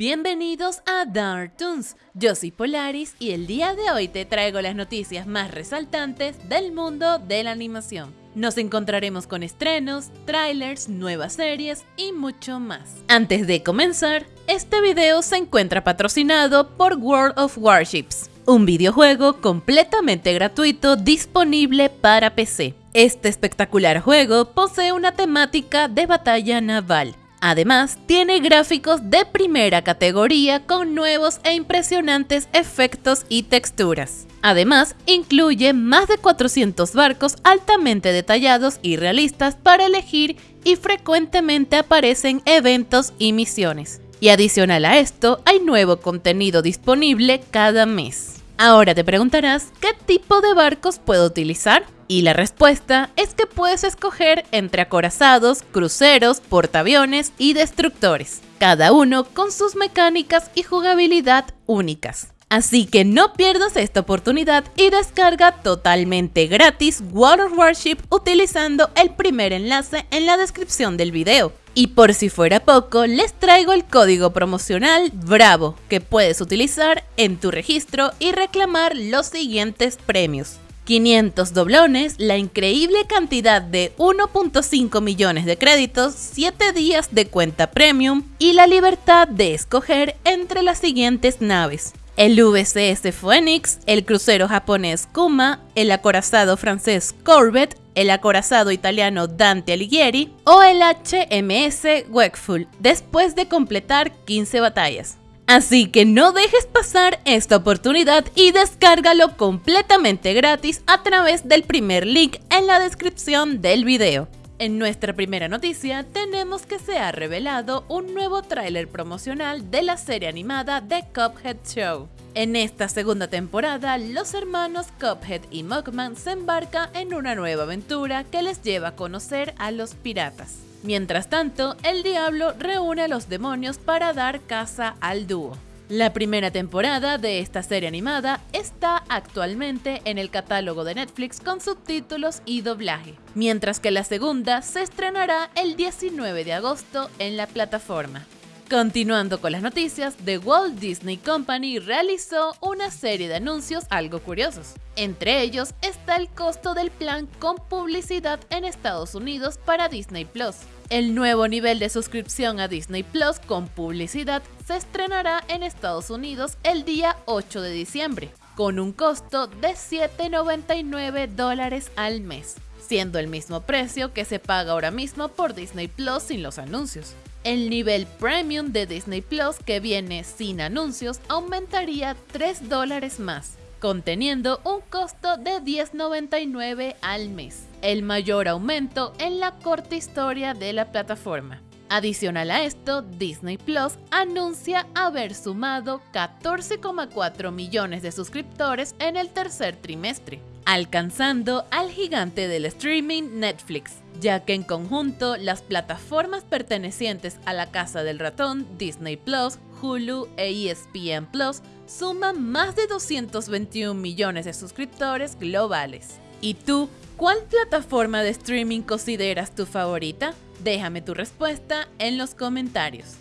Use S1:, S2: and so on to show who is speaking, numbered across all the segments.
S1: Bienvenidos a Dark Toons, yo soy Polaris y el día de hoy te traigo las noticias más resaltantes del mundo de la animación. Nos encontraremos con estrenos, trailers, nuevas series y mucho más. Antes de comenzar, este video se encuentra patrocinado por World of Warships, un videojuego completamente gratuito disponible para PC. Este espectacular juego posee una temática de batalla naval, Además, tiene gráficos de primera categoría con nuevos e impresionantes efectos y texturas. Además, incluye más de 400 barcos altamente detallados y realistas para elegir y frecuentemente aparecen eventos y misiones. Y adicional a esto, hay nuevo contenido disponible cada mes. Ahora te preguntarás, ¿qué tipo de barcos puedo utilizar? Y la respuesta es que puedes escoger entre acorazados, cruceros, portaaviones y destructores, cada uno con sus mecánicas y jugabilidad únicas. Así que no pierdas esta oportunidad y descarga totalmente gratis World of Warship utilizando el primer enlace en la descripción del video. Y por si fuera poco, les traigo el código promocional BRAVO que puedes utilizar en tu registro y reclamar los siguientes premios. 500 doblones, la increíble cantidad de 1.5 millones de créditos, 7 días de cuenta premium y la libertad de escoger entre las siguientes naves el VCS Phoenix, el crucero japonés Kuma, el acorazado francés Corvette, el acorazado italiano Dante Alighieri o el HMS Wakeful, después de completar 15 batallas. Así que no dejes pasar esta oportunidad y descárgalo completamente gratis a través del primer link en la descripción del video. En nuestra primera noticia tenemos que se ha revelado un nuevo tráiler promocional de la serie animada The Cuphead Show. En esta segunda temporada, los hermanos Cuphead y Mugman se embarcan en una nueva aventura que les lleva a conocer a los piratas. Mientras tanto, el diablo reúne a los demonios para dar caza al dúo. La primera temporada de esta serie animada está actualmente en el catálogo de Netflix con subtítulos y doblaje, mientras que la segunda se estrenará el 19 de agosto en la plataforma. Continuando con las noticias, The Walt Disney Company realizó una serie de anuncios algo curiosos. Entre ellos está el costo del plan con publicidad en Estados Unidos para Disney Plus. El nuevo nivel de suscripción a Disney Plus con publicidad se estrenará en Estados Unidos el día 8 de diciembre, con un costo de 7,99 dólares al mes, siendo el mismo precio que se paga ahora mismo por Disney Plus sin los anuncios. El nivel premium de Disney Plus que viene sin anuncios aumentaría 3 dólares más, conteniendo un costo de $10.99 al mes, el mayor aumento en la corta historia de la plataforma. Adicional a esto, Disney Plus anuncia haber sumado 14,4 millones de suscriptores en el tercer trimestre, alcanzando al gigante del streaming Netflix, ya que en conjunto las plataformas pertenecientes a la Casa del Ratón, Disney Plus, Hulu e ESPN Plus suman más de 221 millones de suscriptores globales. ¿Y tú, cuál plataforma de streaming consideras tu favorita? Déjame tu respuesta en los comentarios.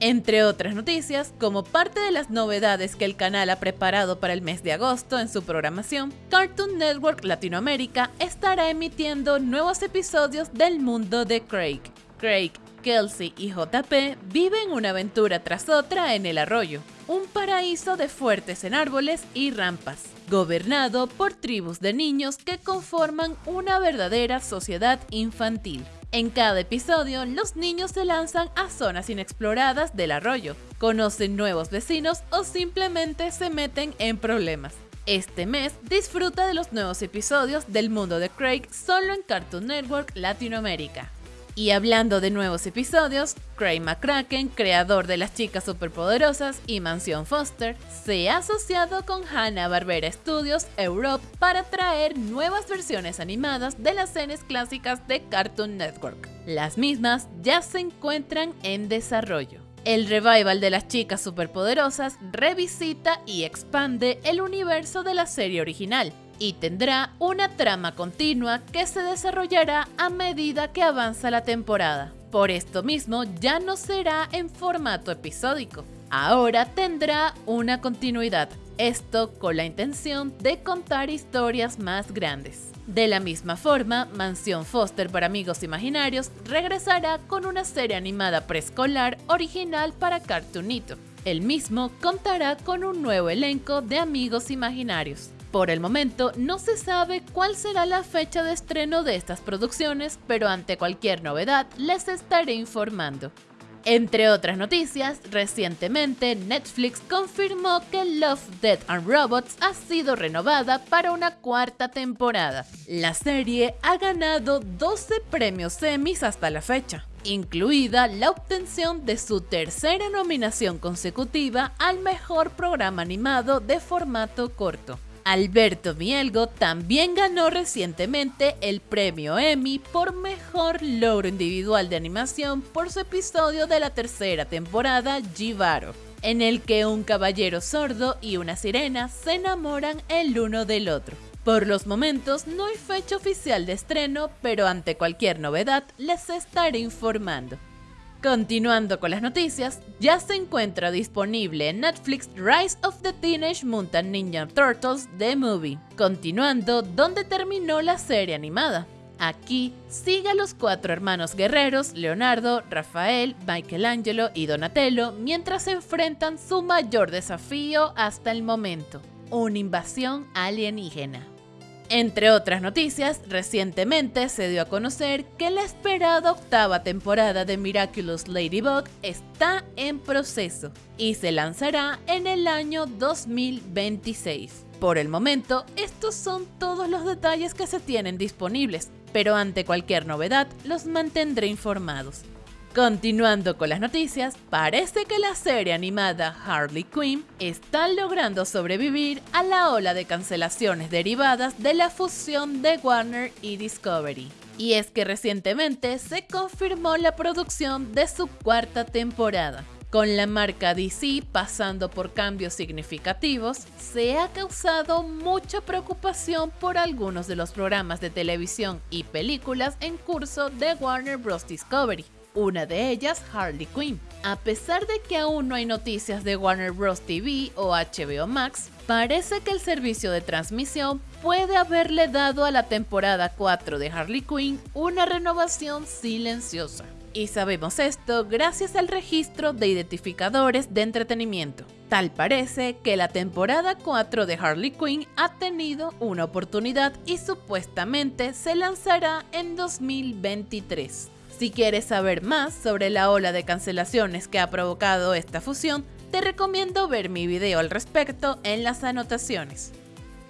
S1: Entre otras noticias, como parte de las novedades que el canal ha preparado para el mes de agosto en su programación, Cartoon Network Latinoamérica estará emitiendo nuevos episodios del mundo de Craig. Craig, Kelsey y JP viven una aventura tras otra en el arroyo, un paraíso de fuertes en árboles y rampas, gobernado por tribus de niños que conforman una verdadera sociedad infantil. En cada episodio, los niños se lanzan a zonas inexploradas del arroyo, conocen nuevos vecinos o simplemente se meten en problemas. Este mes disfruta de los nuevos episodios del mundo de Craig solo en Cartoon Network Latinoamérica. Y hablando de nuevos episodios, Craig McCracken, creador de Las Chicas Superpoderosas y Mansión Foster, se ha asociado con Hanna-Barbera Studios Europe para traer nuevas versiones animadas de las series clásicas de Cartoon Network. Las mismas ya se encuentran en desarrollo. El revival de las chicas superpoderosas revisita y expande el universo de la serie original, y tendrá una trama continua que se desarrollará a medida que avanza la temporada. Por esto mismo ya no será en formato episódico, ahora tendrá una continuidad, esto con la intención de contar historias más grandes. De la misma forma, Mansión Foster para Amigos Imaginarios regresará con una serie animada preescolar original para Cartoonito. El mismo contará con un nuevo elenco de amigos imaginarios. Por el momento no se sabe cuál será la fecha de estreno de estas producciones, pero ante cualquier novedad les estaré informando. Entre otras noticias, recientemente Netflix confirmó que Love, Death and Robots ha sido renovada para una cuarta temporada. La serie ha ganado 12 premios Emmys hasta la fecha, incluida la obtención de su tercera nominación consecutiva al mejor programa animado de formato corto. Alberto Mielgo también ganó recientemente el premio Emmy por mejor logro individual de animación por su episodio de la tercera temporada Jivaro, en el que un caballero sordo y una sirena se enamoran el uno del otro. Por los momentos no hay fecha oficial de estreno, pero ante cualquier novedad les estaré informando. Continuando con las noticias, ya se encuentra disponible en Netflix Rise of the Teenage Mutant Ninja Turtles The Movie, continuando donde terminó la serie animada. Aquí sigue a los cuatro hermanos guerreros, Leonardo, Rafael, Michelangelo y Donatello, mientras se enfrentan su mayor desafío hasta el momento, una invasión alienígena. Entre otras noticias, recientemente se dio a conocer que la esperada octava temporada de Miraculous Ladybug está en proceso y se lanzará en el año 2026. Por el momento, estos son todos los detalles que se tienen disponibles, pero ante cualquier novedad los mantendré informados. Continuando con las noticias, parece que la serie animada Harley Quinn está logrando sobrevivir a la ola de cancelaciones derivadas de la fusión de Warner y Discovery. Y es que recientemente se confirmó la producción de su cuarta temporada. Con la marca DC pasando por cambios significativos, se ha causado mucha preocupación por algunos de los programas de televisión y películas en curso de Warner Bros. Discovery, una de ellas Harley Quinn. A pesar de que aún no hay noticias de Warner Bros. TV o HBO Max, parece que el servicio de transmisión puede haberle dado a la temporada 4 de Harley Quinn una renovación silenciosa. Y sabemos esto gracias al registro de identificadores de entretenimiento. Tal parece que la temporada 4 de Harley Quinn ha tenido una oportunidad y supuestamente se lanzará en 2023. Si quieres saber más sobre la ola de cancelaciones que ha provocado esta fusión, te recomiendo ver mi video al respecto en las anotaciones.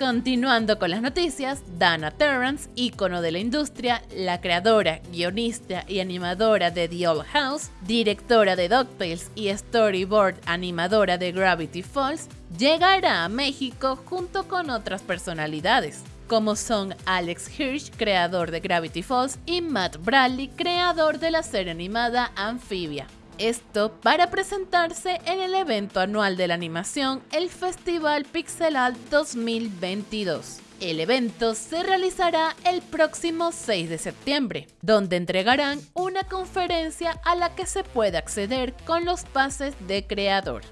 S1: Continuando con las noticias, Dana Terrance, ícono de la industria, la creadora, guionista y animadora de The Old House, directora de DuckTales y storyboard animadora de Gravity Falls, llegará a México junto con otras personalidades como son Alex Hirsch, creador de Gravity Falls, y Matt Bradley, creador de la serie animada Amphibia. Esto para presentarse en el evento anual de la animación, el Festival Pixelal 2022. El evento se realizará el próximo 6 de septiembre, donde entregarán una conferencia a la que se puede acceder con los pases de creador.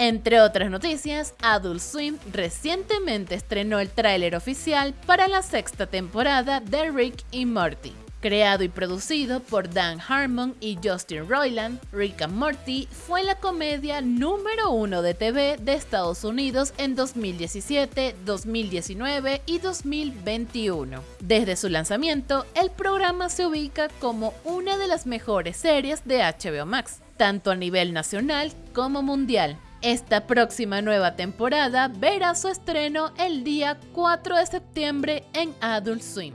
S1: Entre otras noticias, Adult Swim recientemente estrenó el tráiler oficial para la sexta temporada de Rick y Morty. Creado y producido por Dan Harmon y Justin Roiland, Rick and Morty fue la comedia número uno de TV de Estados Unidos en 2017, 2019 y 2021. Desde su lanzamiento, el programa se ubica como una de las mejores series de HBO Max, tanto a nivel nacional como mundial. Esta próxima nueva temporada verá su estreno el día 4 de septiembre en Adult Swim.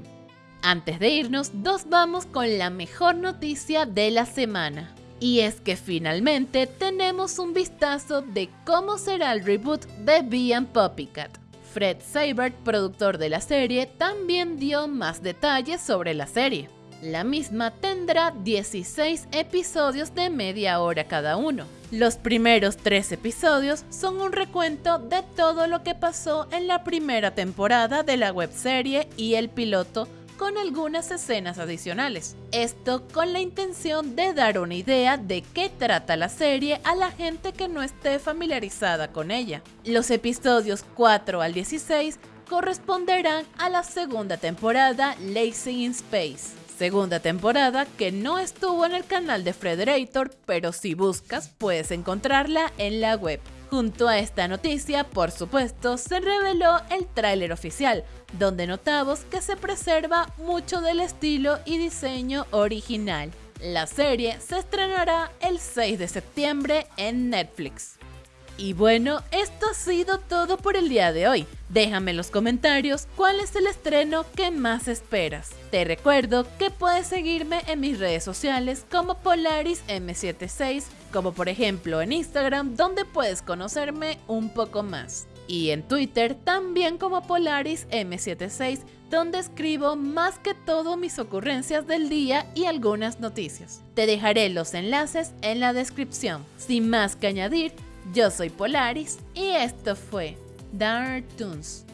S1: Antes de irnos, nos vamos con la mejor noticia de la semana. Y es que finalmente tenemos un vistazo de cómo será el reboot de Bee Poppycat. Fred Seibert, productor de la serie, también dio más detalles sobre la serie. La misma tendrá 16 episodios de media hora cada uno. Los primeros tres episodios son un recuento de todo lo que pasó en la primera temporada de la webserie y el piloto con algunas escenas adicionales. Esto con la intención de dar una idea de qué trata la serie a la gente que no esté familiarizada con ella. Los episodios 4 al 16 corresponderán a la segunda temporada Lazy in Space. Segunda temporada que no estuvo en el canal de Frederator, pero si buscas puedes encontrarla en la web. Junto a esta noticia, por supuesto, se reveló el tráiler oficial, donde notamos que se preserva mucho del estilo y diseño original. La serie se estrenará el 6 de septiembre en Netflix. Y bueno, esto ha sido todo por el día de hoy. Déjame en los comentarios cuál es el estreno que más esperas. Te recuerdo que puedes seguirme en mis redes sociales como Polaris M76, como por ejemplo en Instagram donde puedes conocerme un poco más. Y en Twitter también como Polaris M76 donde escribo más que todo mis ocurrencias del día y algunas noticias. Te dejaré los enlaces en la descripción. Sin más que añadir, yo soy Polaris y esto fue Dark Toons.